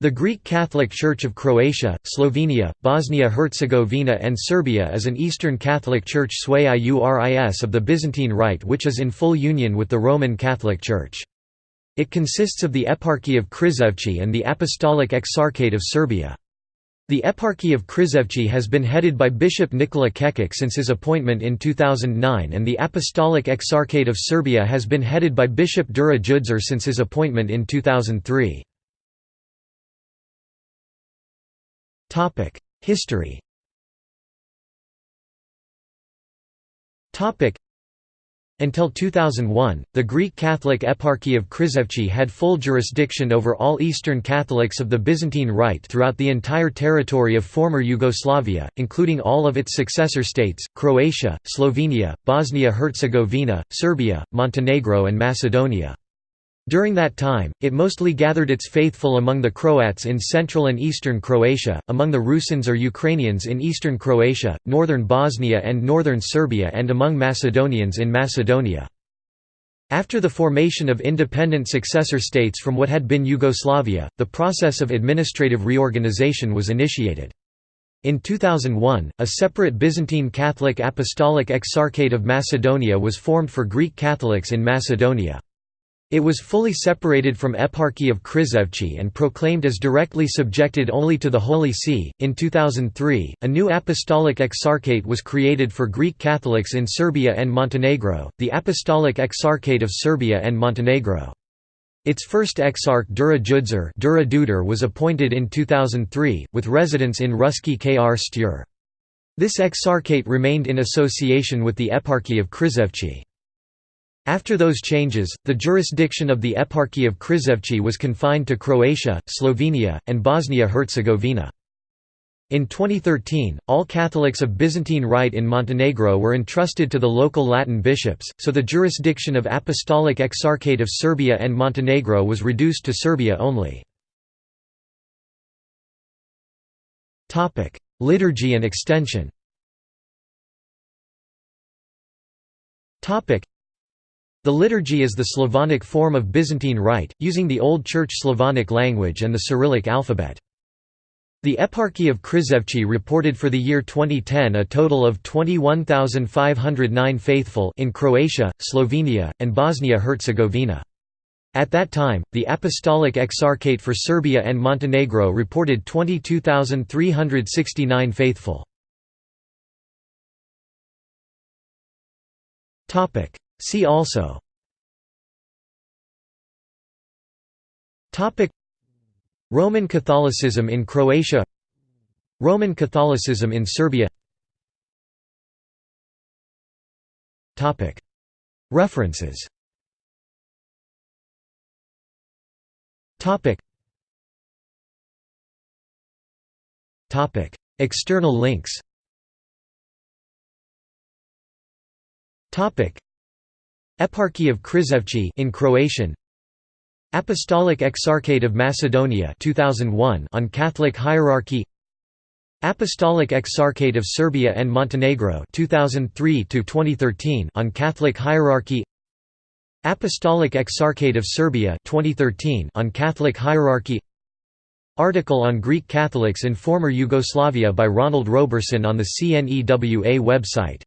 The Greek Catholic Church of Croatia, Slovenia, Bosnia-Herzegovina and Serbia is an Eastern Catholic Church sui iuris of the Byzantine Rite which is in full union with the Roman Catholic Church. It consists of the Eparchy of Krizevci and the Apostolic Exarchate of Serbia. The Eparchy of Krizevci has been headed by Bishop Nikola Kekic since his appointment in 2009 and the Apostolic Exarchate of Serbia has been headed by Bishop Dura Dzudzar since his appointment in 2003. History. Until 2001, the Greek Catholic Eparchy of Krizevci had full jurisdiction over all Eastern Catholics of the Byzantine Rite throughout the entire territory of former Yugoslavia, including all of its successor states, Croatia, Slovenia, Bosnia-Herzegovina, Serbia, Montenegro and Macedonia. During that time, it mostly gathered its faithful among the Croats in central and eastern Croatia, among the Rusins or Ukrainians in eastern Croatia, northern Bosnia and northern Serbia and among Macedonians in Macedonia. After the formation of independent successor states from what had been Yugoslavia, the process of administrative reorganization was initiated. In 2001, a separate Byzantine Catholic Apostolic Exarchate of Macedonia was formed for Greek Catholics in Macedonia. It was fully separated from Eparchy of Krizevci and proclaimed as directly subjected only to the Holy See. In 2003, a new apostolic exarchate was created for Greek Catholics in Serbia and Montenegro, the Apostolic Exarchate of Serbia and Montenegro. Its first exarch Dura Dzudzar was appointed in 2003, with residence in Ruski Krstur. This exarchate remained in association with the Eparchy of Krizevci. After those changes, the jurisdiction of the Eparchy of Krizevci was confined to Croatia, Slovenia, and Bosnia-Herzegovina. In 2013, all Catholics of Byzantine Rite in Montenegro were entrusted to the local Latin bishops, so the jurisdiction of Apostolic Exarchate of Serbia and Montenegro was reduced to Serbia only. Liturgy and extension the liturgy is the Slavonic form of Byzantine Rite, using the Old Church Slavonic language and the Cyrillic alphabet. The Eparchy of Krizevci reported for the year 2010 a total of 21,509 faithful in Croatia, Slovenia, and Bosnia-Herzegovina. At that time, the Apostolic Exarchate for Serbia and Montenegro reported 22,369 faithful. See also. Topic. Roman Catholicism in Croatia. Roman Catholicism in Serbia. References. External links Eparchy of Krizevci in Croatian. Apostolic Exarchate of Macedonia 2001 on Catholic hierarchy. Apostolic Exarchate of Serbia and Montenegro 2003 to 2013 on Catholic hierarchy. Apostolic Exarchate of Serbia 2013 on Catholic hierarchy. Article on Greek Catholics in former Yugoslavia by Ronald Roberson on the CNEWA website